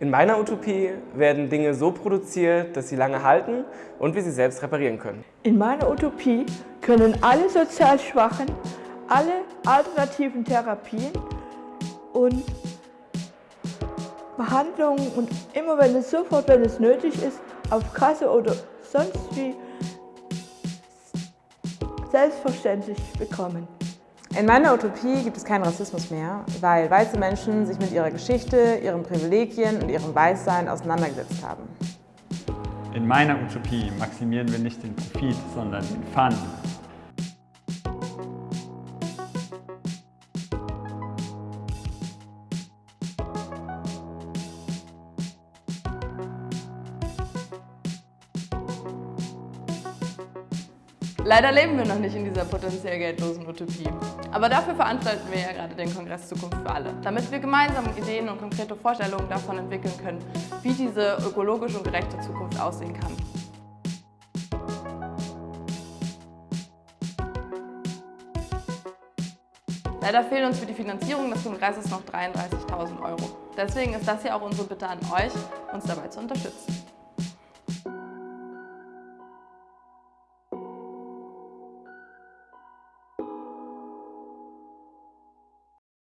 In meiner Utopie werden Dinge so produziert, dass sie lange halten und wir sie selbst reparieren können. In meiner Utopie können alle sozial Schwachen alle alternativen Therapien und Behandlungen und immer wenn es sofort, wenn es nötig ist, auf Kasse oder sonst wie selbstverständlich bekommen. In meiner Utopie gibt es keinen Rassismus mehr, weil weiße Menschen sich mit ihrer Geschichte, ihren Privilegien und ihrem Weißsein auseinandergesetzt haben. In meiner Utopie maximieren wir nicht den Profit, sondern den Fun. Leider leben wir noch nicht in dieser potenziell geldlosen Utopie. Aber dafür veranstalten wir ja gerade den Kongress Zukunft für alle, damit wir gemeinsam Ideen und konkrete Vorstellungen davon entwickeln können, wie diese ökologisch und gerechte Zukunft aussehen kann. Leider fehlen uns für die Finanzierung des Kongresses noch 33.000 Euro. Deswegen ist das hier auch unsere Bitte an euch, uns dabei zu unterstützen.